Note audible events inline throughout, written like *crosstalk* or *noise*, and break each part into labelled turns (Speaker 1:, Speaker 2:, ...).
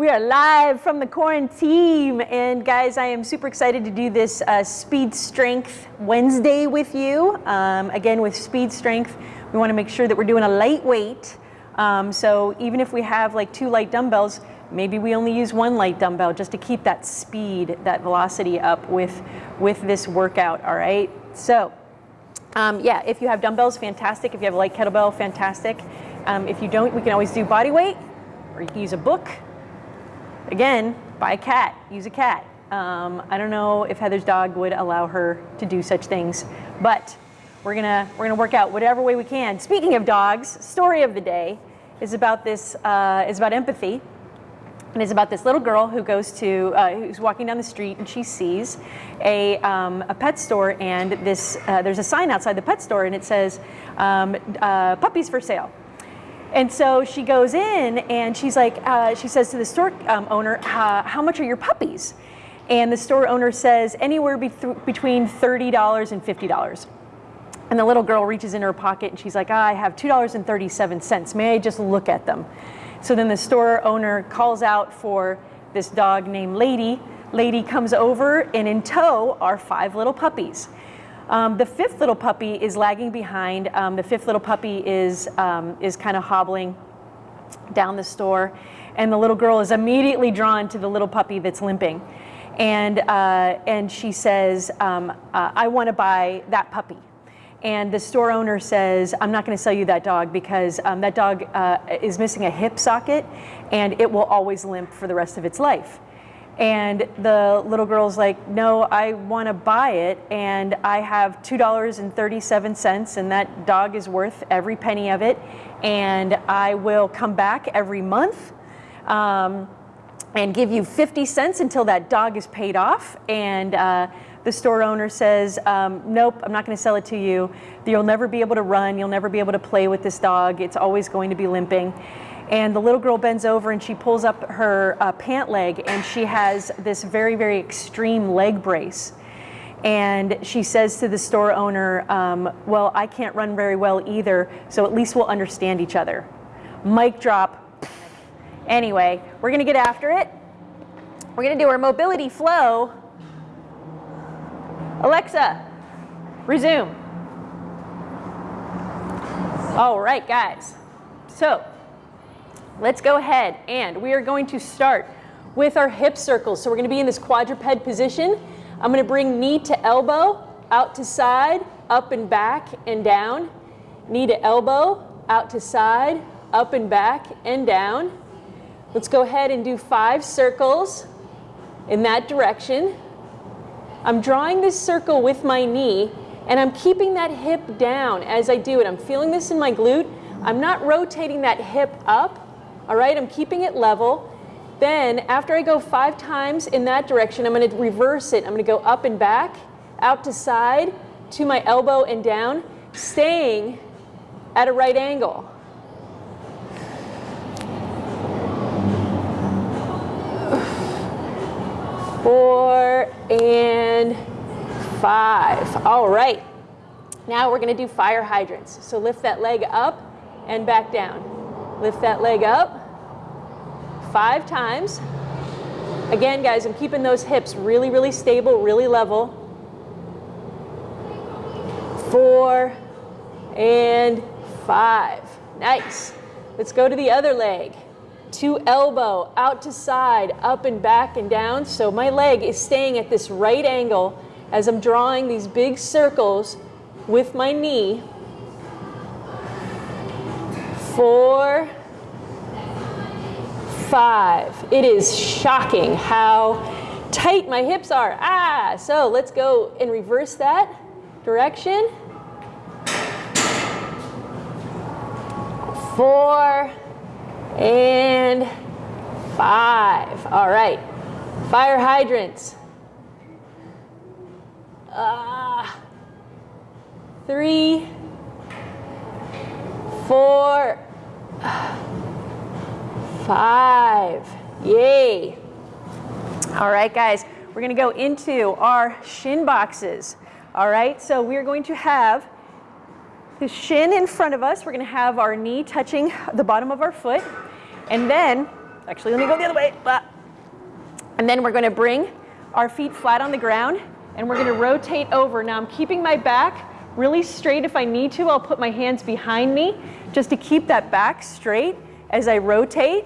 Speaker 1: We are live from the quarantine, and guys, I am super excited to do this uh, Speed Strength Wednesday with you. Um, again, with Speed Strength, we want to make sure that we're doing a lightweight. Um, so even if we have like two light dumbbells, maybe we only use one light dumbbell just to keep that speed, that velocity up with, with this workout, all right? So um, yeah, if you have dumbbells, fantastic. If you have a light kettlebell, fantastic. Um, if you don't, we can always do body weight, or you can use a book, Again, buy a cat, use a cat. Um, I don't know if Heather's dog would allow her to do such things, but we're gonna, we're gonna work out whatever way we can. Speaking of dogs, story of the day is about this, uh, is about empathy. And it's about this little girl who goes to, uh, who's walking down the street and she sees a, um, a pet store and this, uh, there's a sign outside the pet store and it says, um, uh, puppies for sale. And so she goes in and she's like, uh, she says to the store um, owner, how much are your puppies? And the store owner says anywhere be between $30 and $50. And the little girl reaches in her pocket and she's like, I have $2.37. May I just look at them? So then the store owner calls out for this dog named Lady. Lady comes over and in tow are five little puppies. Um, the fifth little puppy is lagging behind. Um, the fifth little puppy is, um, is kind of hobbling down the store. And the little girl is immediately drawn to the little puppy that's limping. And, uh, and she says, um, uh, I want to buy that puppy. And the store owner says, I'm not going to sell you that dog because um, that dog uh, is missing a hip socket and it will always limp for the rest of its life. And the little girl's like, no, I want to buy it. And I have $2.37 and that dog is worth every penny of it. And I will come back every month um, and give you 50 cents until that dog is paid off. And uh, the store owner says, um, nope, I'm not going to sell it to you. You'll never be able to run. You'll never be able to play with this dog. It's always going to be limping. And the little girl bends over and she pulls up her uh, pant leg and she has this very, very extreme leg brace. And she says to the store owner, um, well, I can't run very well either, so at least we'll understand each other. Mic drop. Anyway, we're gonna get after it. We're gonna do our mobility flow. Alexa, resume. All right, guys. So Let's go ahead and we are going to start with our hip circles. So we're going to be in this quadruped position. I'm going to bring knee to elbow, out to side, up and back and down. Knee to elbow, out to side, up and back and down. Let's go ahead and do five circles in that direction. I'm drawing this circle with my knee and I'm keeping that hip down as I do it. I'm feeling this in my glute. I'm not rotating that hip up. All right, I'm keeping it level. Then after I go five times in that direction, I'm going to reverse it. I'm going to go up and back, out to side, to my elbow and down, staying at a right angle. Four and five. All right. Now we're going to do fire hydrants. So lift that leg up and back down. Lift that leg up five times. Again, guys, I'm keeping those hips really, really stable, really level. Four and five. Nice. Let's go to the other leg. To elbow, out to side, up and back and down. So my leg is staying at this right angle as I'm drawing these big circles with my knee four, five. It is shocking how tight my hips are. Ah, so let's go and reverse that direction. Four and five. All right, fire hydrants. Ah, three, four, five. Yay. All right, guys, we're going to go into our shin boxes. All right, so we're going to have the shin in front of us. We're going to have our knee touching the bottom of our foot. And then Actually, let me go the other way. And then we're gonna bring our feet flat on the ground and we're gonna rotate over. Now I'm keeping my back really straight. If I need to, I'll put my hands behind me just to keep that back straight as I rotate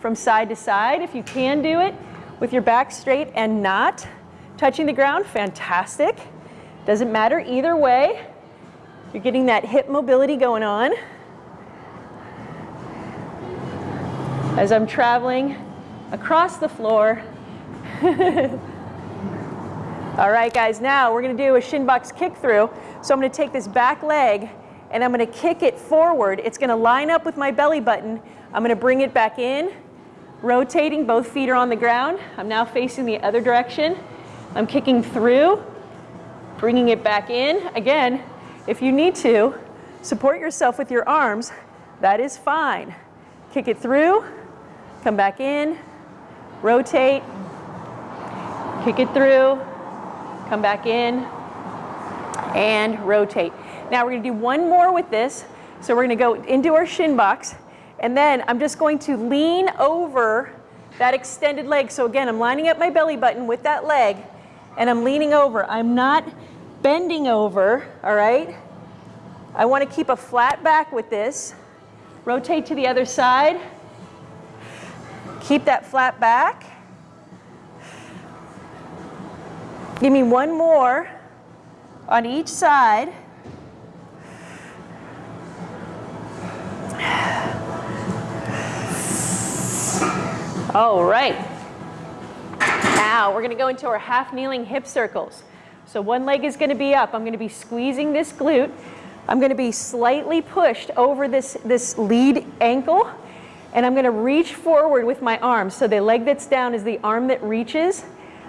Speaker 1: from side to side. If you can do it with your back straight and not touching the ground, fantastic. Doesn't matter either way. You're getting that hip mobility going on. As I'm traveling across the floor. *laughs* All right, guys, now we're gonna do a shin box kick through. So I'm gonna take this back leg and I'm gonna kick it forward. It's gonna line up with my belly button. I'm gonna bring it back in, rotating, both feet are on the ground. I'm now facing the other direction. I'm kicking through, bringing it back in. Again, if you need to, support yourself with your arms, that is fine. Kick it through, come back in, rotate, kick it through, come back in, and rotate. Now we're gonna do one more with this. So we're gonna go into our shin box, and then I'm just going to lean over that extended leg. So again, I'm lining up my belly button with that leg, and I'm leaning over. I'm not bending over, all right? I wanna keep a flat back with this. Rotate to the other side. Keep that flat back. Give me one more on each side. All right. Now we're going to go into our half kneeling hip circles. So one leg is going to be up. I'm going to be squeezing this glute. I'm going to be slightly pushed over this, this lead ankle. And I'm going to reach forward with my arms. So the leg that's down is the arm that reaches.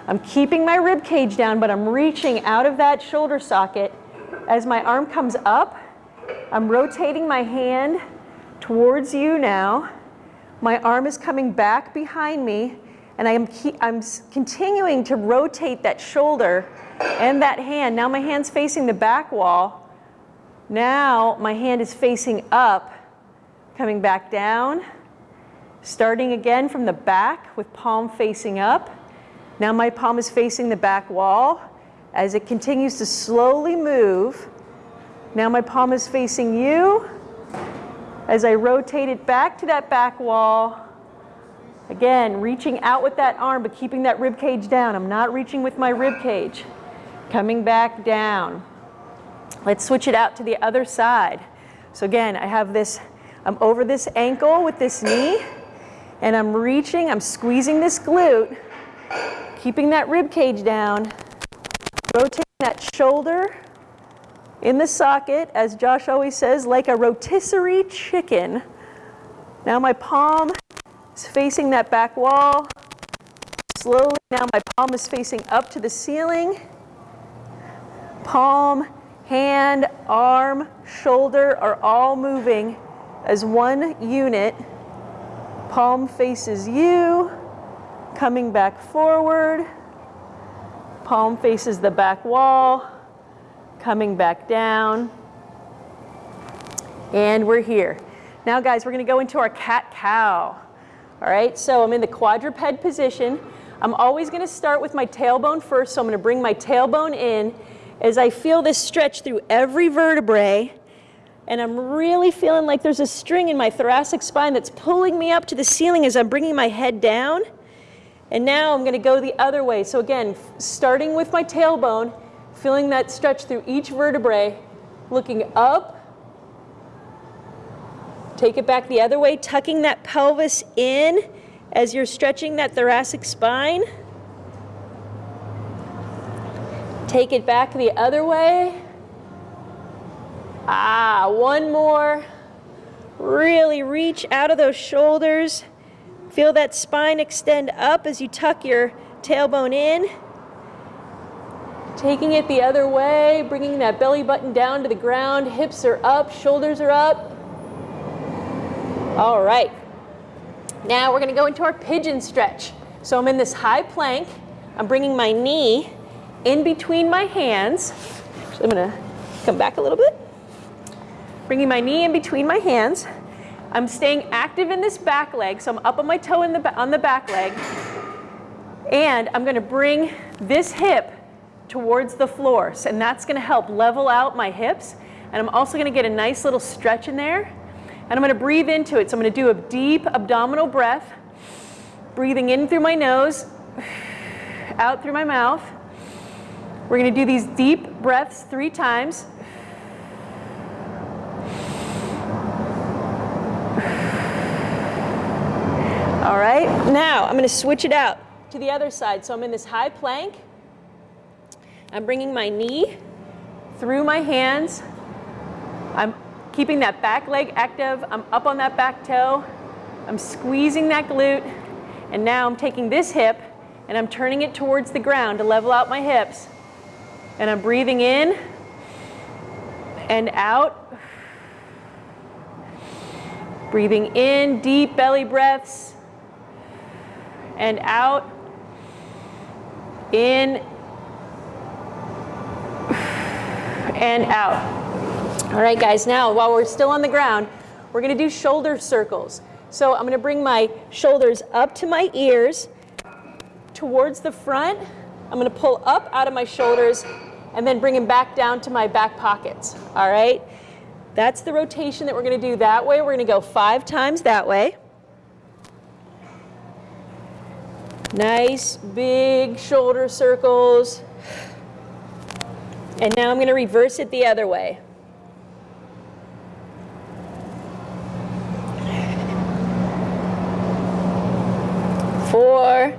Speaker 1: I'm keeping my rib cage down, but I'm reaching out of that shoulder socket. As my arm comes up, I'm rotating my hand towards you now. My arm is coming back behind me, and I am I'm continuing to rotate that shoulder and that hand. Now my hand's facing the back wall. Now my hand is facing up, coming back down, starting again from the back with palm facing up. Now my palm is facing the back wall. As it continues to slowly move, now my palm is facing you. As I rotate it back to that back wall, again, reaching out with that arm, but keeping that rib cage down. I'm not reaching with my rib cage. Coming back down. Let's switch it out to the other side. So again, I have this, I'm over this ankle with this knee, and I'm reaching, I'm squeezing this glute, keeping that rib cage down, rotating that shoulder in the socket, as Josh always says, like a rotisserie chicken. Now my palm is facing that back wall. Slowly, now my palm is facing up to the ceiling. Palm, hand, arm, shoulder are all moving as one unit. Palm faces you coming back forward. Palm faces the back wall, coming back down. And we're here. Now guys, we're gonna go into our cat-cow. All right, so I'm in the quadruped position. I'm always gonna start with my tailbone first, so I'm gonna bring my tailbone in as I feel this stretch through every vertebrae and I'm really feeling like there's a string in my thoracic spine that's pulling me up to the ceiling as I'm bringing my head down. And now I'm gonna go the other way. So again, starting with my tailbone, feeling that stretch through each vertebrae, looking up, take it back the other way, tucking that pelvis in as you're stretching that thoracic spine. Take it back the other way. Ah, one more. Really reach out of those shoulders. Feel that spine extend up as you tuck your tailbone in. Taking it the other way, bringing that belly button down to the ground. Hips are up, shoulders are up. All right. Now we're going to go into our pigeon stretch. So I'm in this high plank. I'm bringing my knee in between my hands. So I'm going to come back a little bit. Bringing my knee in between my hands. I'm staying active in this back leg, so I'm up on my toe the, on the back leg. And I'm gonna bring this hip towards the floor. And that's gonna help level out my hips. And I'm also gonna get a nice little stretch in there. And I'm gonna breathe into it. So I'm gonna do a deep abdominal breath, breathing in through my nose, out through my mouth. We're gonna do these deep breaths three times. All right, now I'm gonna switch it out to the other side. So I'm in this high plank. I'm bringing my knee through my hands. I'm keeping that back leg active. I'm up on that back toe. I'm squeezing that glute. And now I'm taking this hip and I'm turning it towards the ground to level out my hips. And I'm breathing in and out. Breathing in, deep belly breaths and out, in and out. All right, guys, now while we're still on the ground, we're gonna do shoulder circles. So I'm gonna bring my shoulders up to my ears, towards the front. I'm gonna pull up out of my shoulders and then bring them back down to my back pockets, all right? That's the rotation that we're gonna do that way. We're gonna go five times that way. Nice big shoulder circles. And now I'm going to reverse it the other way. Four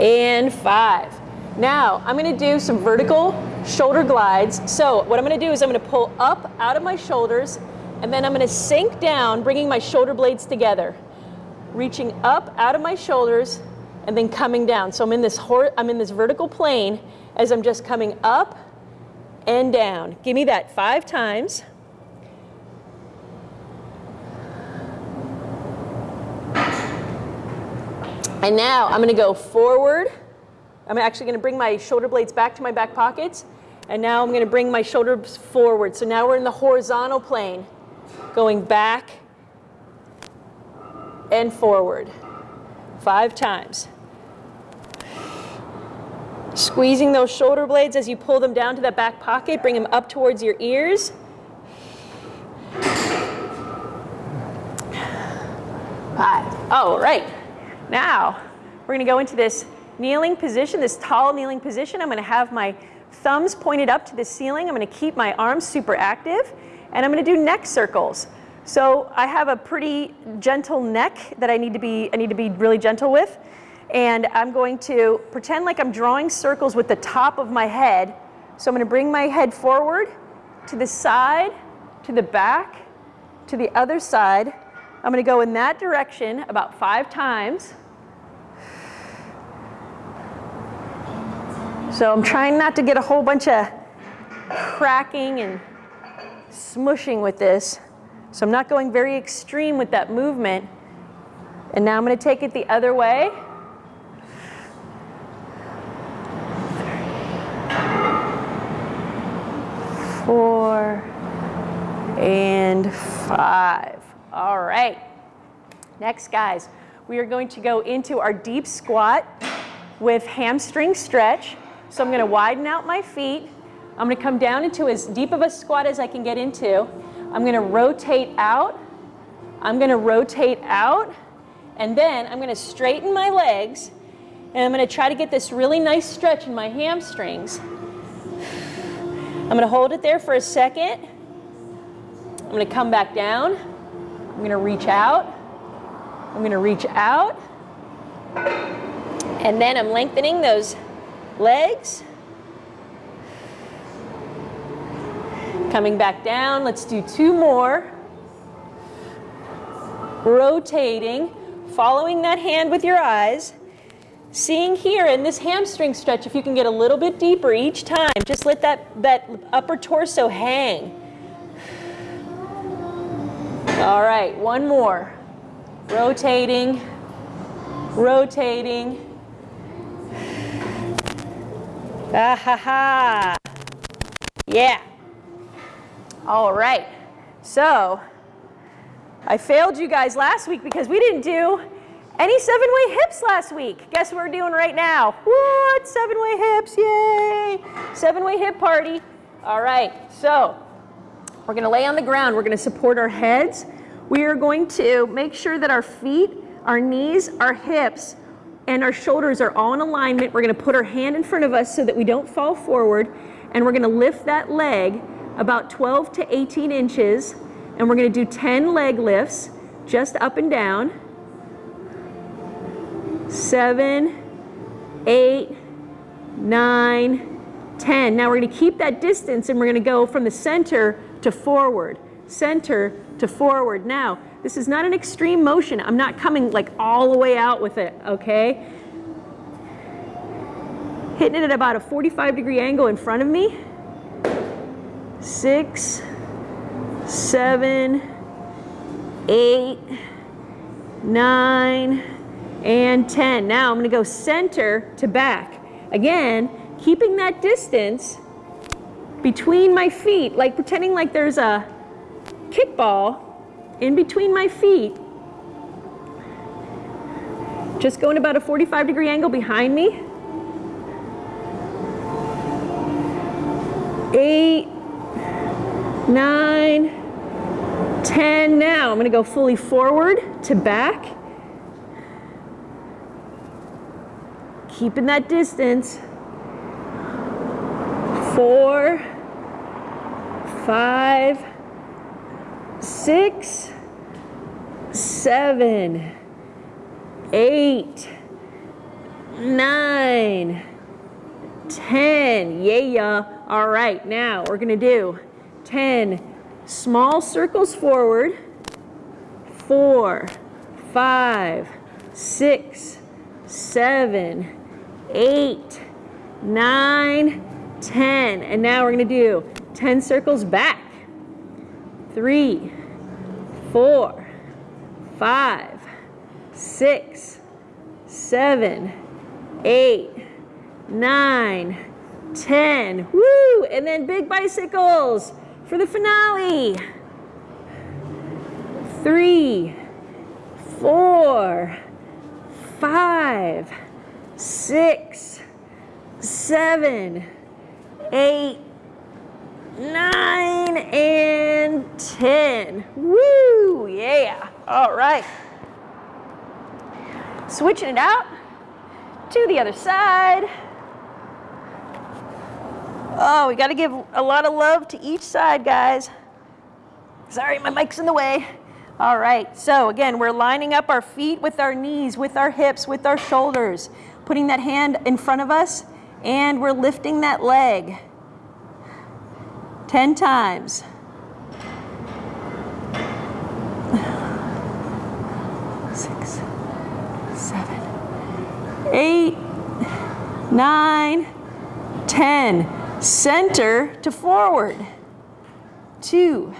Speaker 1: and five. Now I'm going to do some vertical shoulder glides. So what I'm going to do is I'm going to pull up out of my shoulders and then I'm going to sink down, bringing my shoulder blades together. Reaching up out of my shoulders and then coming down. So I'm in this I'm in this vertical plane as I'm just coming up and down. Give me that five times. And now I'm going to go forward. I'm actually going to bring my shoulder blades back to my back pockets. And now I'm going to bring my shoulders forward. So now we're in the horizontal plane, going back and forward. Five times. Squeezing those shoulder blades as you pull them down to that back pocket, bring them up towards your ears. Five. Oh, right. Now, we're gonna go into this kneeling position, this tall kneeling position. I'm gonna have my thumbs pointed up to the ceiling. I'm gonna keep my arms super active, and I'm gonna do neck circles. So I have a pretty gentle neck that I need to be, I need to be really gentle with. And I'm going to pretend like I'm drawing circles with the top of my head. So I'm going to bring my head forward, to the side, to the back, to the other side. I'm going to go in that direction about five times. So I'm trying not to get a whole bunch of cracking and smushing with this. So I'm not going very extreme with that movement. And now I'm going to take it the other way. Four, and five. All right. Next, guys, we are going to go into our deep squat with hamstring stretch. So I'm going to widen out my feet. I'm going to come down into as deep of a squat as I can get into. I'm going to rotate out. I'm going to rotate out. And then I'm going to straighten my legs. And I'm going to try to get this really nice stretch in my hamstrings. I'm going to hold it there for a second. I'm to come back down. I'm going to reach out. I'm going to reach out. And then I'm lengthening those legs. Coming back down. Let's do two more. Rotating, following that hand with your eyes. Seeing here in this hamstring stretch, if you can get a little bit deeper each time, just let that, that upper torso hang. All right, one more. Rotating, rotating. Ah ha ha. Yeah. All right. So I failed you guys last week because we didn't do any seven-way hips last week. Guess what we're doing right now? What? Seven-way hips, yay! Seven-way hip party. All right, so we're gonna lay on the ground. We're gonna support our heads. We are going to make sure that our feet, our knees, our hips, and our shoulders are all in alignment. We're gonna put our hand in front of us so that we don't fall forward, and we're gonna lift that leg about 12 to 18 inches, and we're gonna do 10 leg lifts, just up and down. Seven, eight, nine, 10. Now we're gonna keep that distance and we're gonna go from the center to forward, center to forward. Now, this is not an extreme motion. I'm not coming like all the way out with it, okay? Hitting it at about a 45 degree angle in front of me. Six, seven, eight, nine, and 10. Now I'm gonna go center to back. Again, keeping that distance between my feet, like pretending like there's a kickball in between my feet. Just going about a 45 degree angle behind me. Eight, nine, 10. Now I'm gonna go fully forward to back. Keeping that distance. Four, five, six, seven, eight, nine, ten. Yeah. yeah. All right, now we're gonna do 10 small circles forward. Four, five, six, seven, eight, nine, 10. And now we're gonna do 10 circles back three, four, five, six, seven, eight, nine, ten. Woo! And then big bicycles for the finale. Three, four, five, six, seven, eight, nine, and 10. Woo, yeah. All right. Switching it out to the other side. Oh, we got to give a lot of love to each side, guys. Sorry, my mic's in the way. All right, so again, we're lining up our feet with our knees, with our hips, with our shoulders, putting that hand in front of us, and we're lifting that leg. 10 times. Six, seven, eight, nine, ten. Center to forward. Two,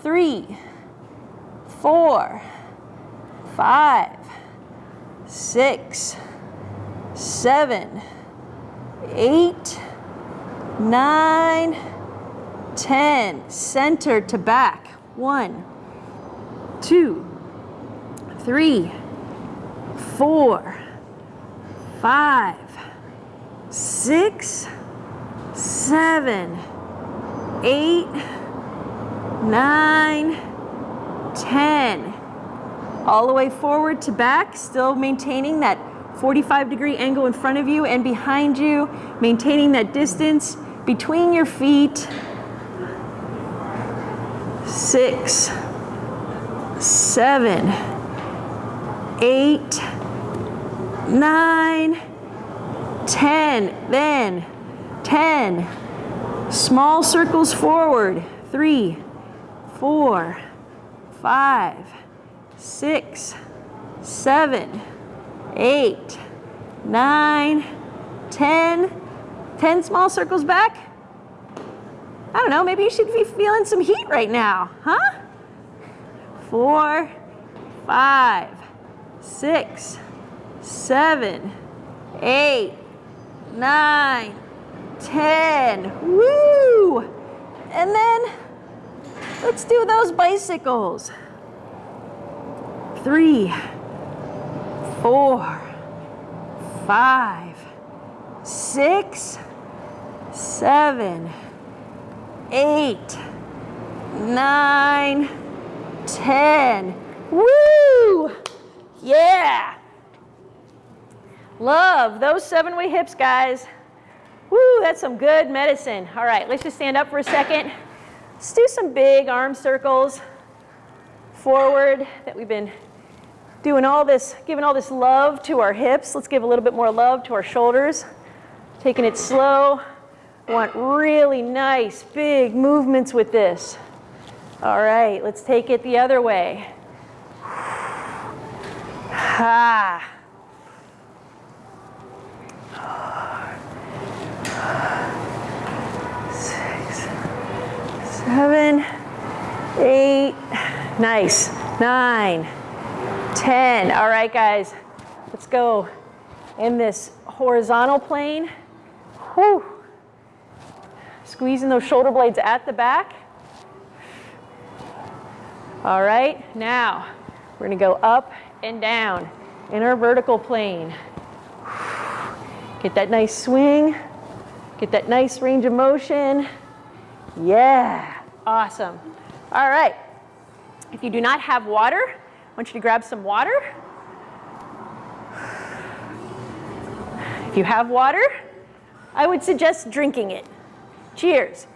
Speaker 1: three, four, five, six, seven, eight, nine, 10, center to back. One, two, three, four, five, six, seven, eight, nine, 10. All the way forward to back, still maintaining that 45 degree angle in front of you and behind you, maintaining that distance between your feet six, seven, eight, nine, ten. Then 10. Small circles forward. Three, four, five, six, seven, eight, nine, ten. Ten small circles back. I don't know, maybe you should be feeling some heat right now, huh? Four, five, six, seven, eight, nine, ten. Woo! And then let's do those bicycles. three, four, five, six, seven, eight, nine, ten. Woo! Yeah! Love those seven way hips, guys. Woo, that's some good medicine. All right, let's just stand up for a second. Let's do some big arm circles forward that we've been doing all this, giving all this love to our hips. Let's give a little bit more love to our shoulders. Taking it slow. Want really nice, big movements with this. All right, let's take it the other way. Ha. Six, seven, eight, nice, nine, ten. All right, guys, let's go in this horizontal plane. Whew. Squeezing those shoulder blades at the back. All right, now we're gonna go up and down in our vertical plane. *sighs* Get that nice swing, get that nice range of motion. Yeah, awesome. All right, if you do not have water, I want you to grab some water. If you have water, I would suggest drinking it. Cheers.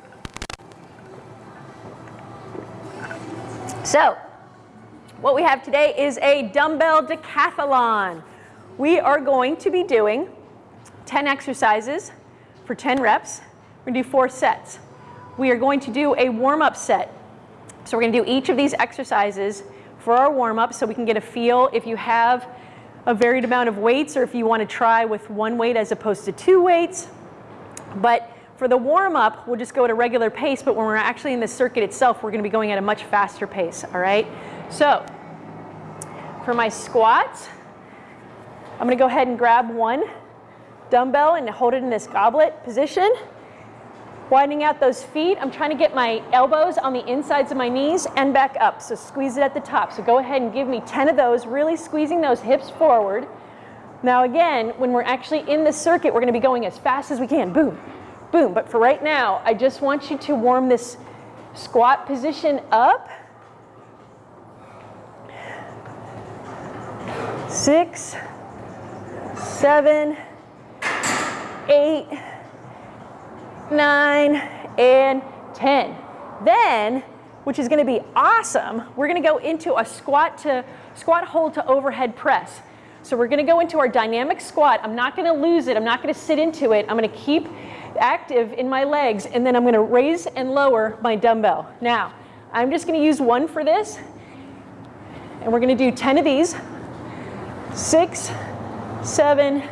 Speaker 1: So, what we have today is a dumbbell decathlon. We are going to be doing 10 exercises for 10 reps. We're gonna do four sets. We are going to do a warm-up set. So we're gonna do each of these exercises for our warm-up so we can get a feel if you have a varied amount of weights or if you wanna try with one weight as opposed to two weights. But for the warm-up, we'll just go at a regular pace, but when we're actually in the circuit itself, we're gonna be going at a much faster pace, all right? So, for my squats, I'm gonna go ahead and grab one dumbbell and hold it in this goblet position. Widening out those feet, I'm trying to get my elbows on the insides of my knees and back up. So squeeze it at the top. So go ahead and give me 10 of those, really squeezing those hips forward. Now again, when we're actually in the circuit, we're gonna be going as fast as we can. Boom, boom. But for right now, I just want you to warm this squat position up. Six, seven, eight, nine, and 10. Then, which is gonna be awesome, we're gonna go into a squat to squat hold to overhead press. So we're gonna go into our dynamic squat. I'm not gonna lose it. I'm not gonna sit into it. I'm gonna keep active in my legs and then I'm gonna raise and lower my dumbbell. Now, I'm just gonna use one for this and we're gonna do 10 of these. Six, seven,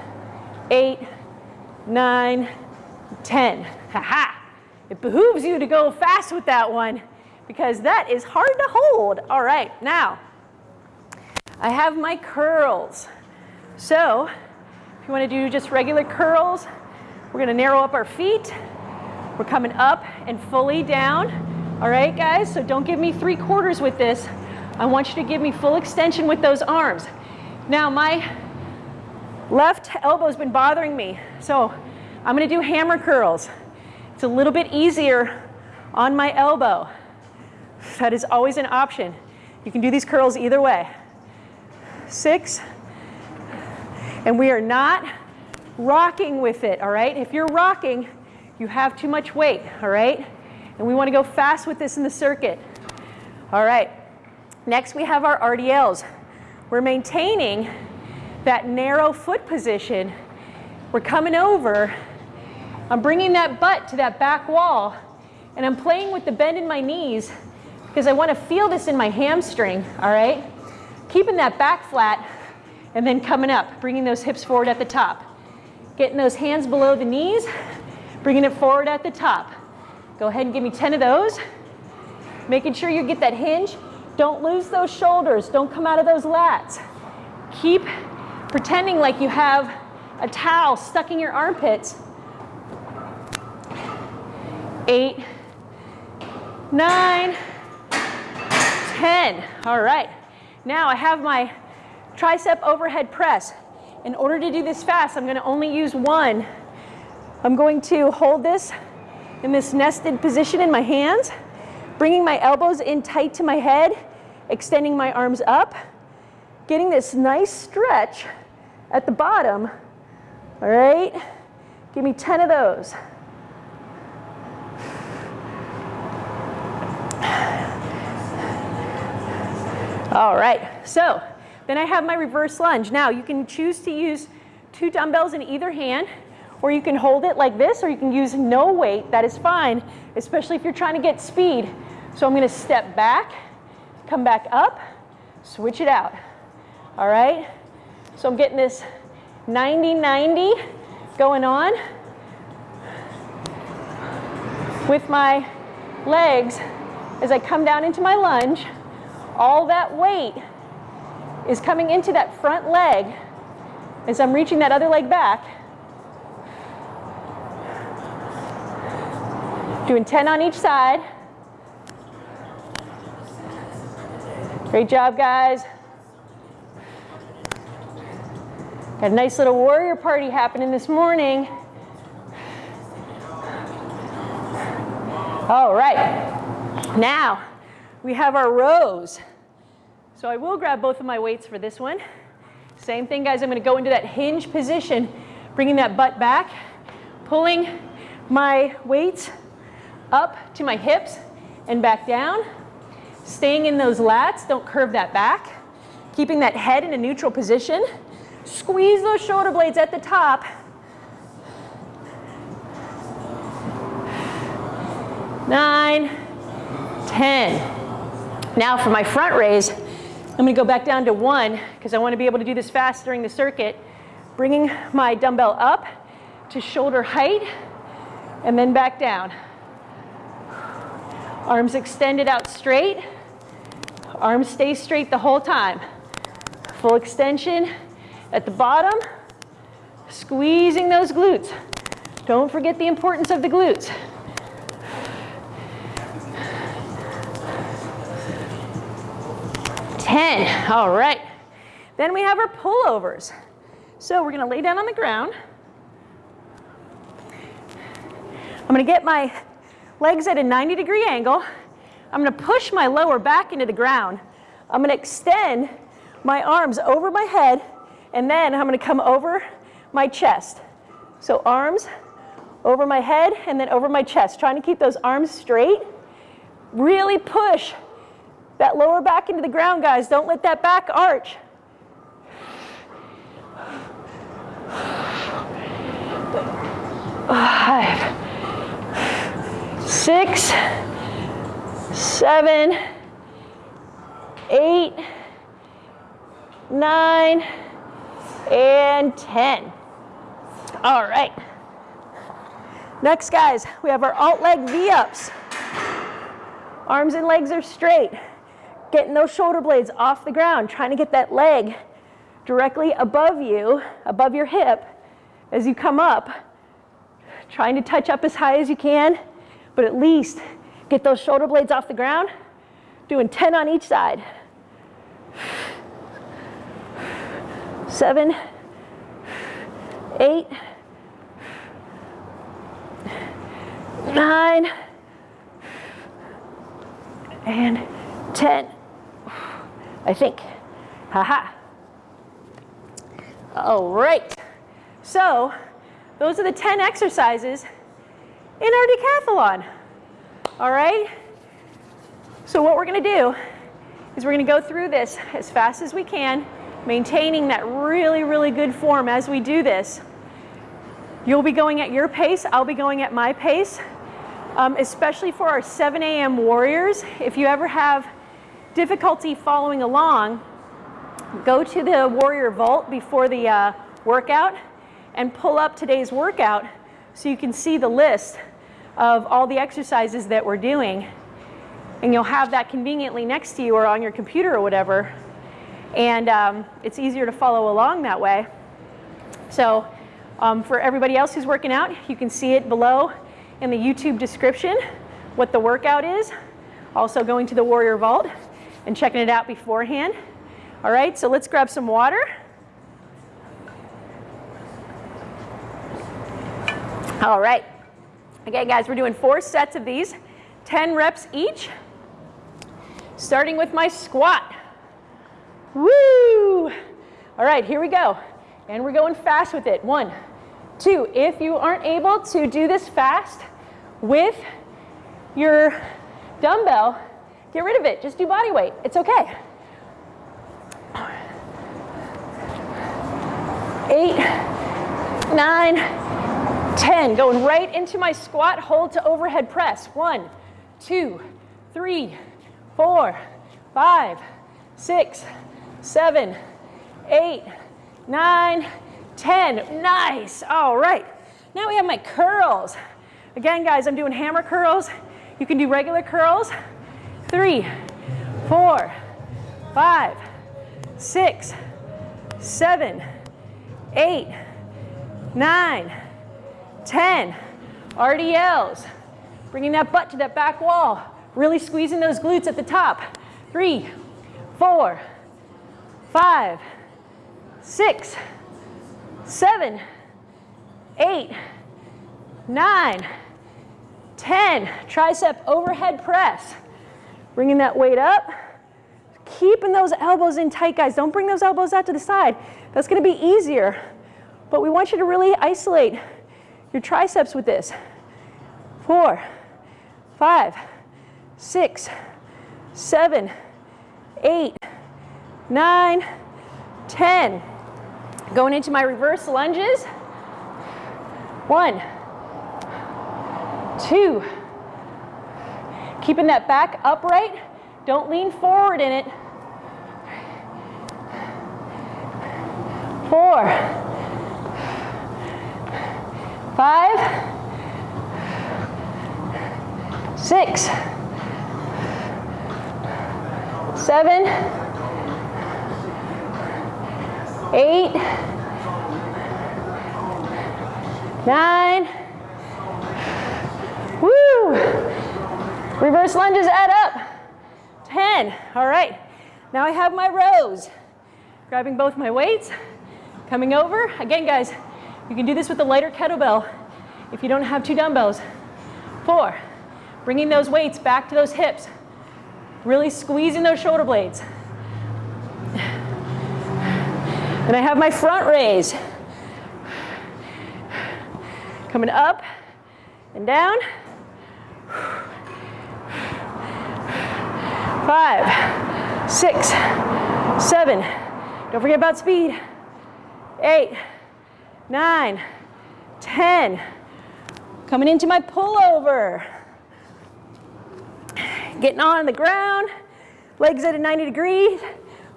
Speaker 1: eight, nine, 10. Ha-ha. It behooves you to go fast with that one because that is hard to hold. All right, now, I have my curls. So, if you want to do just regular curls, we're going to narrow up our feet. We're coming up and fully down. All right, guys, so don't give me three quarters with this. I want you to give me full extension with those arms. Now, my left elbow's been bothering me, so I'm gonna do hammer curls. It's a little bit easier on my elbow. That is always an option. You can do these curls either way. Six, and we are not rocking with it, all right? If you're rocking, you have too much weight, all right? And we wanna go fast with this in the circuit. All right, next we have our RDLs. We're maintaining that narrow foot position. We're coming over I'm bringing that butt to that back wall and I'm playing with the bend in my knees because I want to feel this in my hamstring, all right? Keeping that back flat and then coming up, bringing those hips forward at the top. Getting those hands below the knees, bringing it forward at the top. Go ahead and give me 10 of those. Making sure you get that hinge. Don't lose those shoulders. Don't come out of those lats. Keep pretending like you have a towel stuck in your armpits eight, nine, 10. All right. Now I have my tricep overhead press. In order to do this fast, I'm going to only use one. I'm going to hold this in this nested position in my hands, bringing my elbows in tight to my head, extending my arms up, getting this nice stretch at the bottom. All right, give me 10 of those. All right, so then I have my reverse lunge. Now you can choose to use two dumbbells in either hand, or you can hold it like this, or you can use no weight, that is fine, especially if you're trying to get speed. So I'm gonna step back, come back up, switch it out, all right? So I'm getting this 90-90 going on with my legs as I come down into my lunge all that weight is coming into that front leg as I'm reaching that other leg back. Doing 10 on each side. Great job, guys. Got a nice little warrior party happening this morning. All right, now we have our rows. So I will grab both of my weights for this one. Same thing, guys. I'm going to go into that hinge position, bringing that butt back, pulling my weights up to my hips and back down. Staying in those lats, don't curve that back. Keeping that head in a neutral position. Squeeze those shoulder blades at the top. Nine, ten. Now for my front raise, I'm gonna go back down to one because I wanna be able to do this fast during the circuit, bringing my dumbbell up to shoulder height and then back down. Arms extended out straight. Arms stay straight the whole time. Full extension at the bottom, squeezing those glutes. Don't forget the importance of the glutes. 10. All right. Then we have our pullovers. So we're going to lay down on the ground. I'm going to get my legs at a 90 degree angle. I'm going to push my lower back into the ground. I'm going to extend my arms over my head and then I'm going to come over my chest. So arms over my head and then over my chest, trying to keep those arms straight. Really push that lower back into the ground, guys. Don't let that back arch. Five, six, seven, eight, nine, and 10. All right. Next, guys, we have our alt leg V-ups. Arms and legs are straight getting those shoulder blades off the ground, trying to get that leg directly above you, above your hip as you come up, trying to touch up as high as you can, but at least get those shoulder blades off the ground, doing 10 on each side. Seven, eight, nine, and 10. I think. Haha. All right. So those are the 10 exercises in our decathlon. All right? So what we're going to do is we're going to go through this as fast as we can, maintaining that really, really good form as we do this. You'll be going at your pace. I'll be going at my pace, um, especially for our 7 a.m. warriors. If you ever have difficulty following along, go to the Warrior Vault before the uh, workout and pull up today's workout so you can see the list of all the exercises that we're doing. And you'll have that conveniently next to you or on your computer or whatever. And um, it's easier to follow along that way. So um, for everybody else who's working out, you can see it below in the YouTube description what the workout is. Also going to the Warrior Vault and checking it out beforehand. All right, so let's grab some water. All right. Okay, guys, we're doing four sets of these, 10 reps each. Starting with my squat. Woo! All right, here we go. And we're going fast with it. One, two. If you aren't able to do this fast with your dumbbell, get rid of it. Just do body weight. It's okay. Eight, nine, ten. Going right into my squat, hold to overhead press. One, two, three, four, five, six, seven, eight, nine, ten. Nice. All right. Now we have my curls. Again, guys, I'm doing hammer curls. You can do regular curls. Three, four, five, six, seven, eight, nine, ten. RDLs. Bringing that butt to that back wall. Really squeezing those glutes at the top. Three, four, five, six, seven, eight, nine, ten. Tricep overhead press. Bringing that weight up. Keeping those elbows in tight, guys. Don't bring those elbows out to the side. That's gonna be easier. But we want you to really isolate your triceps with this. Four, five, six, seven, eight, nine, ten. Going into my reverse lunges. One, two. Keeping that back upright. Don't lean forward in it. Four, five, six, seven, eight, nine, woo! Reverse lunges add up. 10, all right. Now I have my rows. Grabbing both my weights, coming over. Again, guys, you can do this with a lighter kettlebell if you don't have two dumbbells. Four, bringing those weights back to those hips. Really squeezing those shoulder blades. And I have my front raise. Coming up and down. Five, six, seven. Don't forget about speed. Eight, nine, ten. Coming into my pullover. Getting on the ground, legs at a 90 degrees,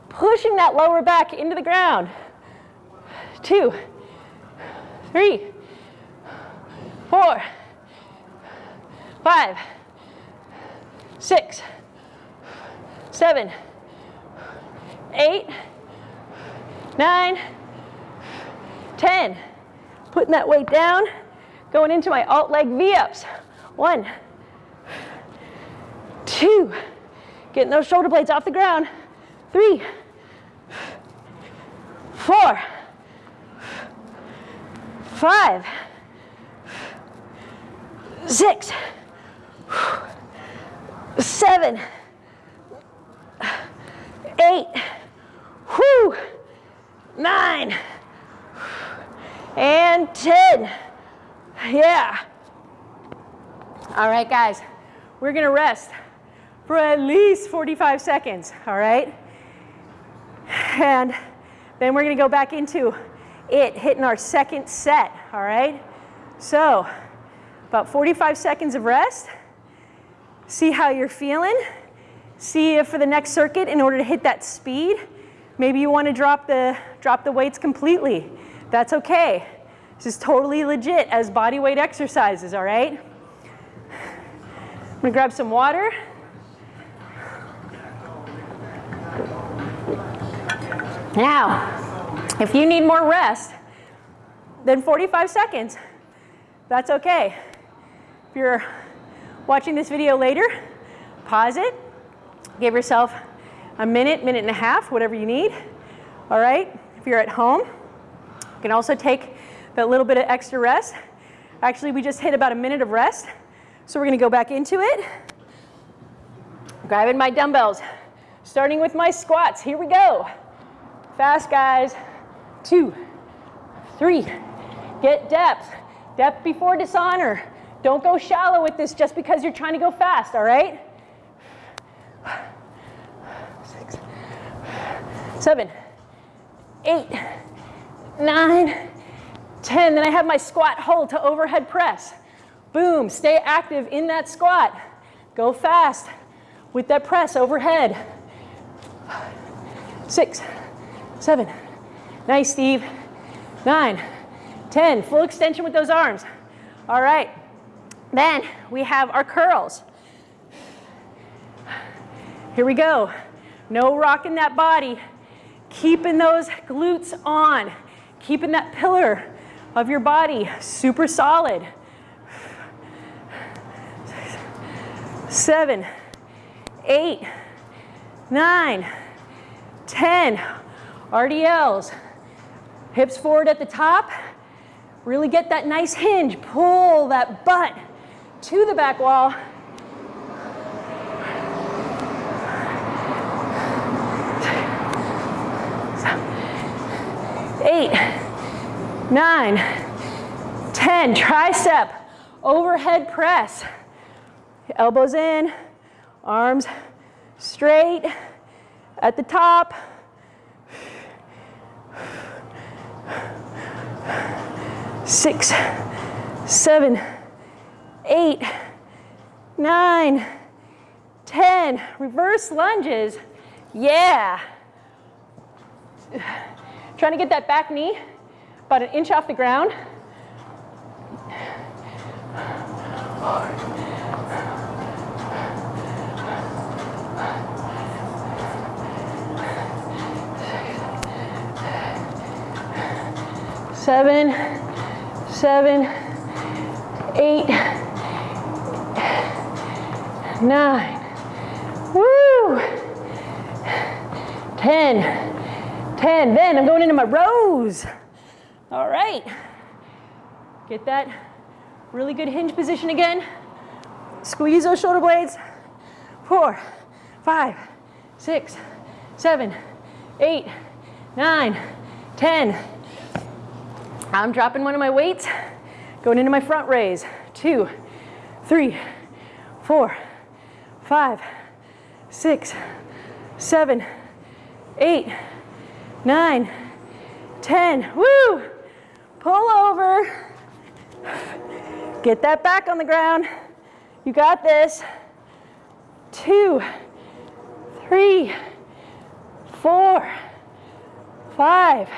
Speaker 1: pushing that lower back into the ground. Two, three, four, five, six, seven, eight, nine, ten. Putting that weight down, going into my alt leg V-ups. One, two, getting those shoulder blades off the ground. Three, four, five, six, seven, eight, whew, nine, and 10. Yeah. All right, guys, we're gonna rest for at least 45 seconds, all right? And then we're gonna go back into it, hitting our second set, all right? So, about 45 seconds of rest. See how you're feeling. See if for the next circuit, in order to hit that speed, maybe you wanna drop the, drop the weights completely. That's okay. This is totally legit as body weight exercises, all right? I'm gonna grab some water. Now, if you need more rest than 45 seconds, that's okay. If you're watching this video later, pause it, give yourself a minute, minute and a half, whatever you need. All right, if you're at home, you can also take that little bit of extra rest. Actually, we just hit about a minute of rest. So we're gonna go back into it. Grabbing my dumbbells, starting with my squats. Here we go. Fast, guys. Two, three. Get depth. Depth before dishonor. Don't go shallow with this just because you're trying to go fast, all right? Six, seven, eight, nine, ten. Then I have my squat hold to overhead press. Boom, stay active in that squat. Go fast with that press overhead. Six, seven, nice, Steve. Nine, ten, full extension with those arms. All right, then we have our curls. Here we go. No rocking that body. Keeping those glutes on. Keeping that pillar of your body super solid. Seven, eight, nine, ten. RDLs. Hips forward at the top. Really get that nice hinge. Pull that butt to the back wall. Eight, nine, ten. Tricep, overhead press. Elbows in, arms straight at the top. Six, seven, eight, nine, ten. Reverse lunges. Yeah. Trying to get that back knee about an inch off the ground. Seven, seven, eight, nine, woo, 10, 10. Then I'm going into my rows. All right. Get that really good hinge position again. Squeeze those shoulder blades. Four, five, six, seven, eight, nine, ten. I'm dropping one of my weights, going into my front raise. Two, three, four, five, six, seven, eight, nine, ten. Woo! Pull over. Get that back on the ground. You got this. Two, three, four, five,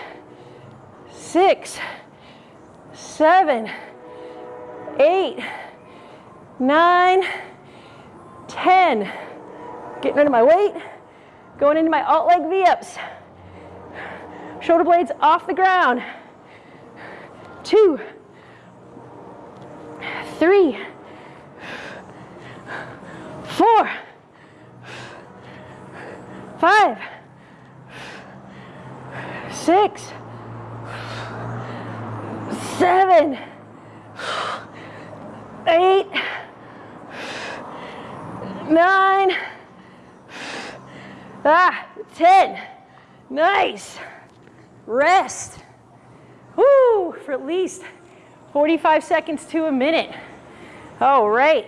Speaker 1: six, seven, eight, nine, ten. Getting rid of my weight, going into my alt leg V-ups. Shoulder blades off the ground. Two, three, four, five, six, seven, eight, nine, ah, 10. Nice. Rest. Woo, for at least 45 seconds to a minute. All right.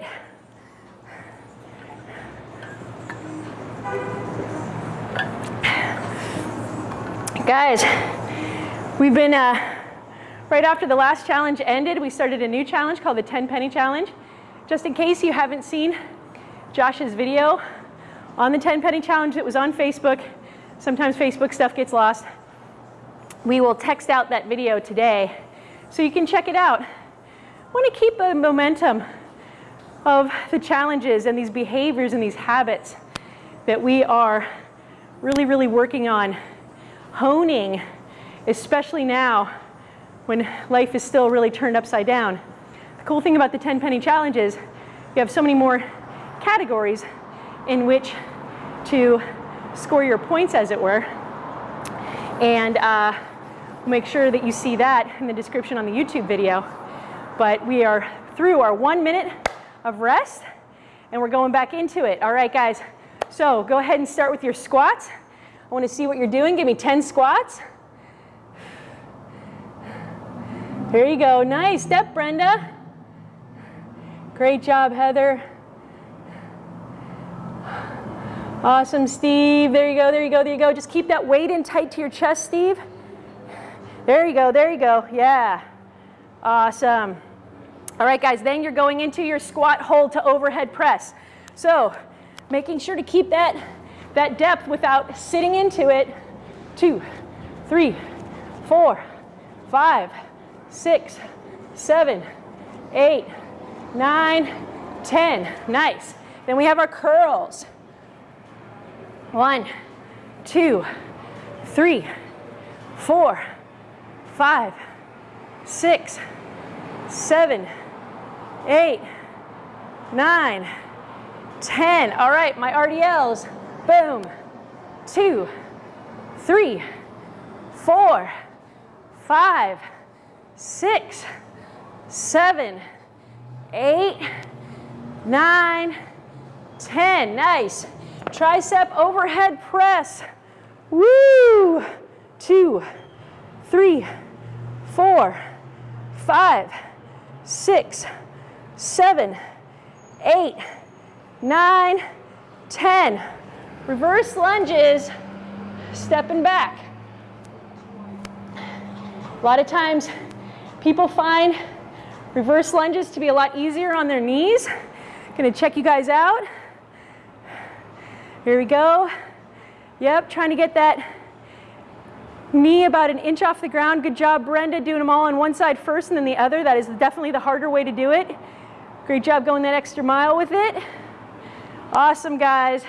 Speaker 1: Guys, we've been, uh, right after the last challenge ended, we started a new challenge called the 10 Penny Challenge. Just in case you haven't seen Josh's video on the 10 Penny Challenge that was on Facebook, sometimes Facebook stuff gets lost. We will text out that video today so you can check it out. I want to keep the momentum of the challenges and these behaviors and these habits that we are really, really working on honing, especially now when life is still really turned upside down. The cool thing about the 10 penny challenge is you have so many more categories in which to score your points, as it were. And uh, make sure that you see that in the description on the YouTube video. But we are through our one minute of rest and we're going back into it. All right, guys. So go ahead and start with your squats. I want to see what you're doing. Give me 10 squats. Here you go. Nice step, Brenda. Great job, Heather. Awesome, Steve. There you go, there you go, there you go. Just keep that weight in tight to your chest, Steve. There you go, there you go. Yeah. Awesome. All right, guys, then you're going into your squat hold to overhead press. So making sure to keep that, that depth without sitting into it. Two, three, four, five, six, seven, eight, nine, ten. Nice. Then we have our curls. One, two, three, four, five, six, seven, eight, nine, 10. All right, my RDLs. Boom. Two, three, four, five, six, seven, eight, nine, 10. Nice. Tricep overhead press. Woo! Two, three, four, five, six, seven, eight, nine, 10. Reverse lunges, stepping back. A lot of times people find reverse lunges to be a lot easier on their knees. Gonna check you guys out. Here we go. Yep, trying to get that knee about an inch off the ground. Good job, Brenda, doing them all on one side first and then the other. That is definitely the harder way to do it. Great job going that extra mile with it. Awesome, guys.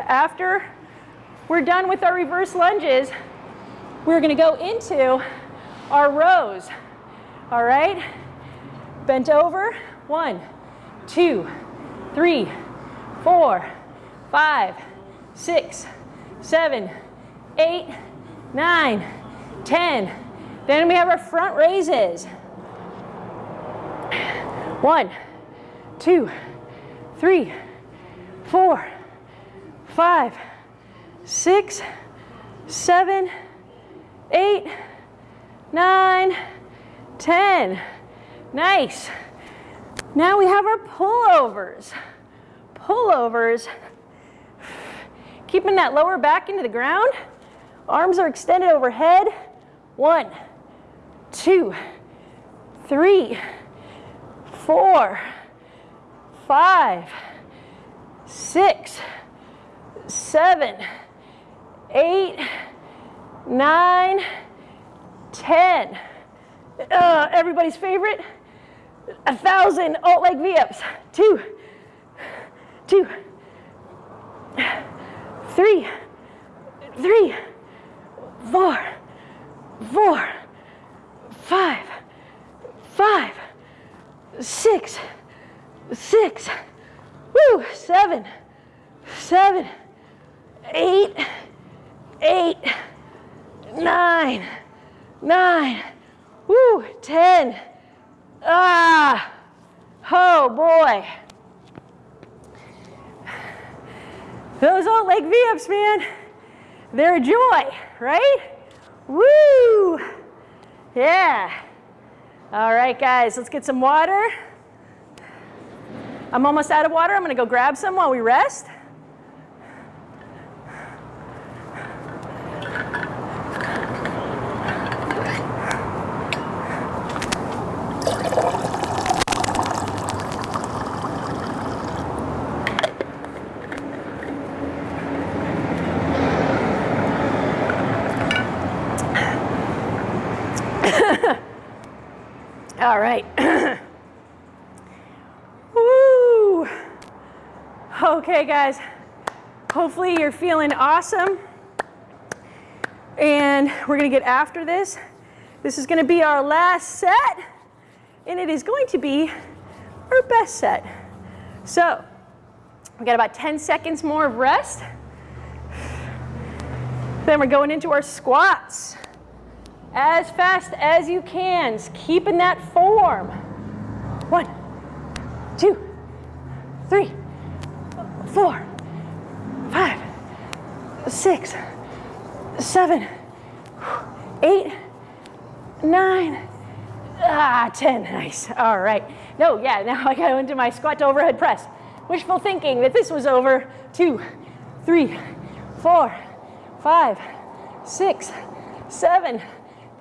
Speaker 1: After we're done with our reverse lunges, we're gonna go into our rows. All right? Bent over, one, two, three, four, five, six, seven, eight, nine, ten. Then we have our front raises. One, two, three, four, five, six, seven, eight, nine, ten. Nice. Now we have our pullovers. Pullovers, keeping that lower back into the ground. Arms are extended overhead. One, two, three, four, five, six, seven, eight, nine, ten. Uh, everybody's favorite, a thousand alt leg V-ups. Two, two, three, three, four, four, five, five, six, six, woo, seven, seven, eight, eight, nine, nine, woo, ten. Ah, oh boy. Those alt leg V-ups, man, they're a joy, right? Woo! Yeah. All right, guys, let's get some water. I'm almost out of water. I'm going to go grab some while we rest. All right. Woo! Okay, guys. Hopefully you're feeling awesome. And we're to get after this. This is to be our last set. And it is going to be our best set. So we got about 10 seconds more of rest. Then we're going into our squats. As fast as you can, keeping that form. One, two, three, four, five, six, seven, eight, nine, ah, 10, nice, all right. No, yeah, now *laughs* I go into my squat overhead press. Wishful thinking that this was over, two, three, four, five, six, seven,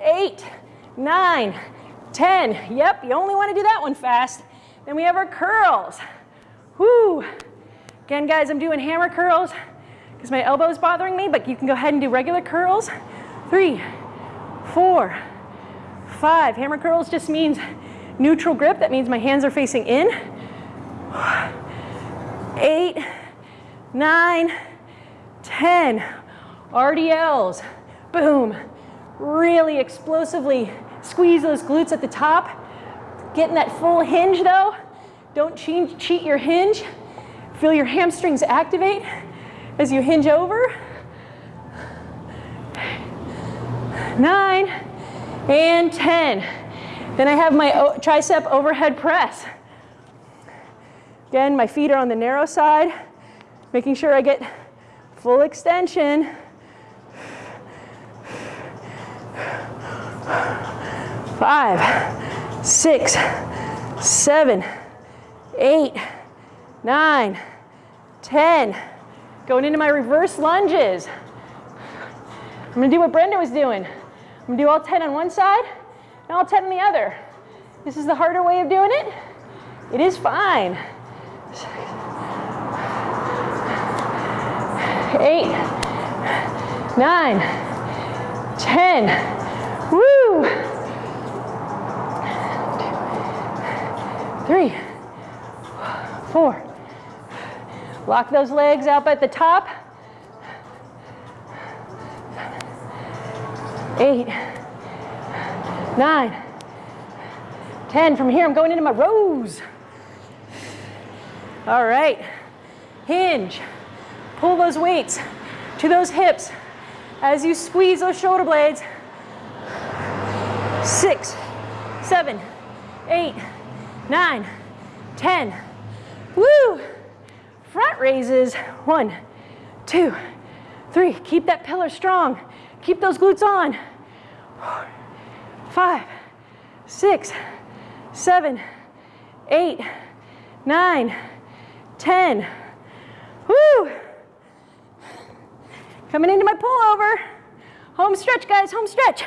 Speaker 1: eight, nine, 10. Yep, you only want to do that one fast. Then we have our curls. Whoo. Again, guys, I'm doing hammer curls because my elbow is bothering me, but you can go ahead and do regular curls. Three, four, five. Hammer curls just means neutral grip. That means my hands are facing in. Eight, nine, 10. RDLs, boom. Really explosively squeeze those glutes at the top. Getting that full hinge though. Don't cheat your hinge. Feel your hamstrings activate as you hinge over. Nine and 10. Then I have my tricep overhead press. Again, my feet are on the narrow side, making sure I get full extension. Five, six, seven, eight, nine, ten. Going into my reverse lunges. I'm gonna do what Brenda was doing. I'm gonna do all 10 on one side and all 10 on the other. This is the harder way of doing it. It is fine. Eight, nine, ten. Woo! Three, four. Lock those legs up at the top. Eight, nine, ten. From here, I'm going into my rows. All right, hinge. Pull those weights to those hips as you squeeze those shoulder blades. Six, seven, eight, nine, ten. Woo! Front raises. One, two, three. Keep that pillar strong. Keep those glutes on. Five, six, seven, eight, nine, ten. Woo! Coming into my pullover. Home stretch, guys, home stretch.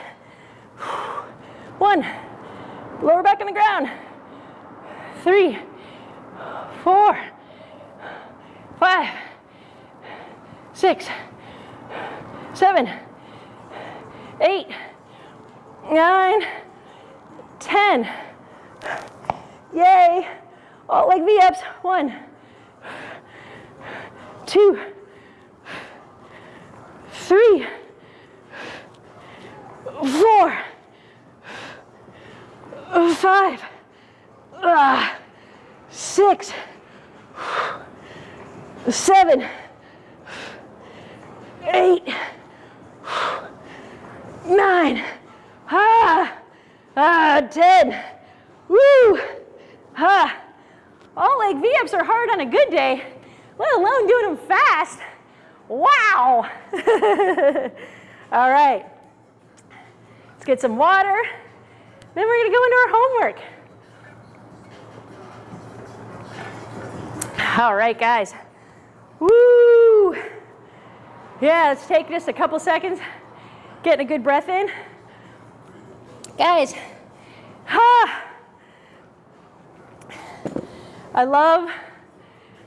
Speaker 1: One, lower back on the ground. Three, four, five, six, seven, eight, nine, ten. Yay. Alt leg V-ups. One, two, three, four, five, uh, six, seven, eight, nine, ah, ah, ten. Woo! Ah. Alt leg V-ups are hard on a good day let alone doing them fast. Wow. *laughs* All right. Let's get some water. Then we're to go into our homework. All right, guys. Woo! Yeah, let's take just a couple seconds, getting a good breath in. Guys, ah, I love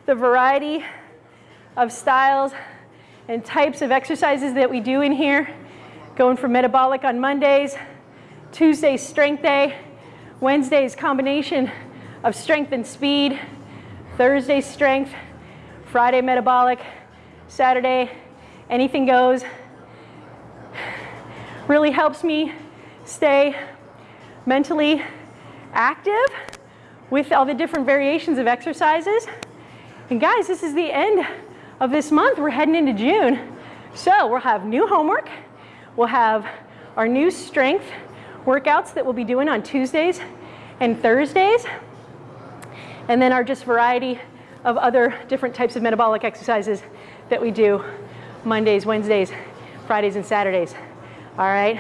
Speaker 1: the variety of styles and types of exercises that we do in here, going from metabolic on Mondays, Tuesday's strength day, Wednesday's combination of strength and speed, Thursday's strength, Friday metabolic, Saturday anything goes. Really helps me stay mentally active with all the different variations of exercises. And guys, this is the end of this month. We're heading into June. So we'll have new homework. We'll have our new strength workouts that we'll be doing on Tuesdays and Thursdays. And then our just variety of other different types of metabolic exercises that we do Mondays, Wednesdays, Fridays, and Saturdays. All right?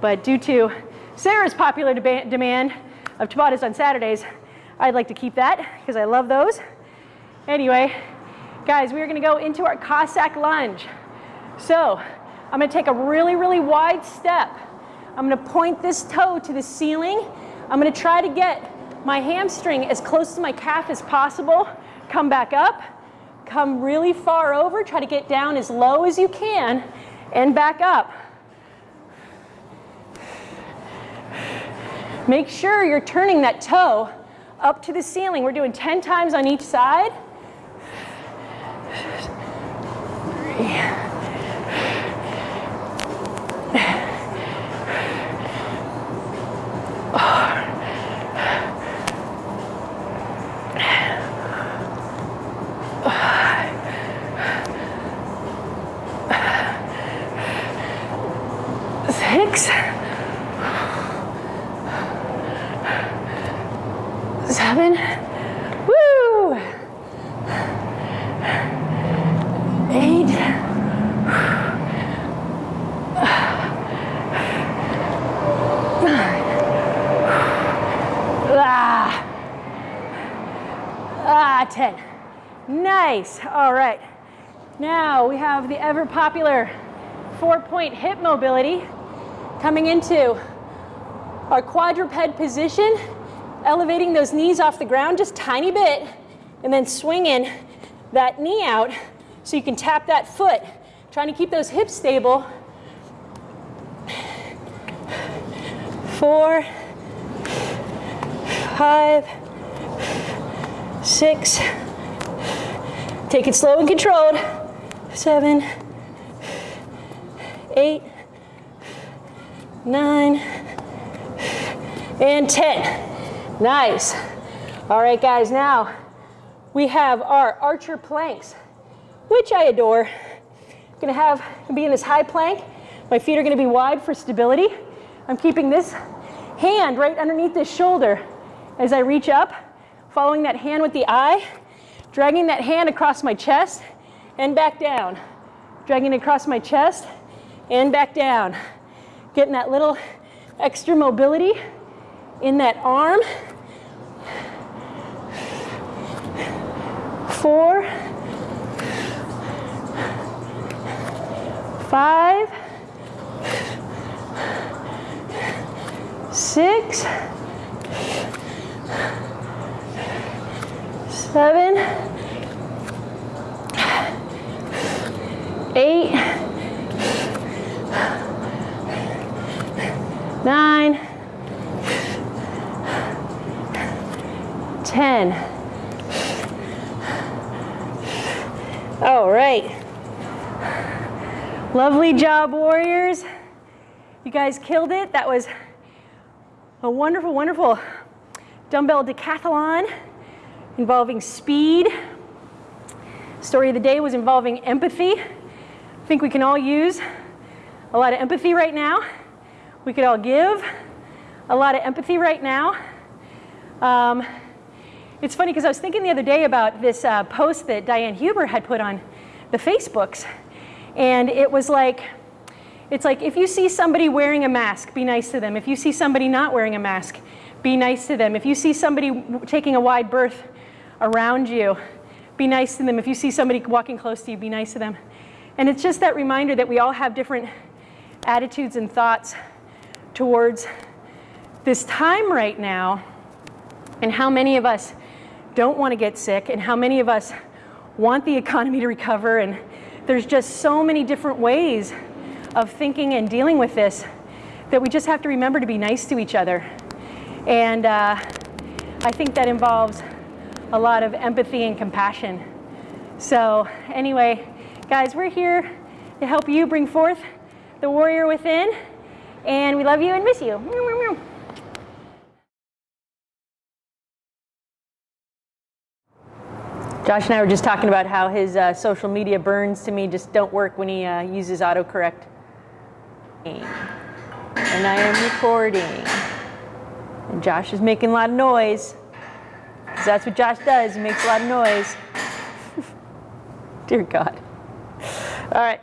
Speaker 1: But due to Sarah's popular demand of Tabatas on Saturdays, I'd like to keep that because I love those. Anyway, guys, we're gonna go into our Cossack lunge. So I'm gonna take a really, really wide step. I'm gonna point this toe to the ceiling. I'm gonna try to get my hamstring as close to my calf as possible. Come back up, come really far over, try to get down as low as you can, and back up. Make sure you're turning that toe up to the ceiling. We're doing 10 times on each side. Three. Six. Seven. Woo! Eight. Nine. Ah. Ah, 10. Nice. All right. Now we have the ever popular four point hip mobility coming into our quadruped position, elevating those knees off the ground just tiny bit, and then swinging that knee out so you can tap that foot, trying to keep those hips stable. Four, five, six, take it slow and controlled, seven, eight, nine, and 10. Nice. All right, guys, now we have our archer planks, which I adore. I'm gonna have, be in this high plank. My feet are gonna be wide for stability. I'm keeping this hand right underneath this shoulder as I reach up, following that hand with the eye, dragging that hand across my chest and back down. Dragging it across my chest and back down. Getting that little extra mobility in that arm. Four, five, six, seven, eight, nine, 10. All right. Lovely job, warriors. You guys killed it. That was a wonderful, wonderful dumbbell decathlon involving speed. Story of the day was involving empathy. I think we can all use a lot of empathy right now we could all give a lot of empathy right now. Um, it's funny because I was thinking the other day about this uh, post that Diane Huber had put on the Facebooks. And it was like, it's like if you see somebody wearing a mask, be nice to them. If you see somebody not wearing a mask, be nice to them. If you see somebody taking a wide berth around you, be nice to them. If you see somebody walking close to you, be nice to them. And it's just that reminder that we all have different attitudes and thoughts towards this time right now and how many of us don't want to get sick and how many of us want the economy to recover and there's just so many different ways of thinking and dealing with this that we just have to remember to be nice to each other. And uh, I think that involves a lot of empathy and compassion. So anyway, guys, we're here to help you bring forth the warrior within. And we love you and miss you. Josh and I were just talking about how his uh, social media burns to me just don't work when he uh, uses autocorrect. And I am recording. And Josh is making a lot of noise. Because that's what Josh does. He makes a lot of noise. *laughs* Dear God. All right.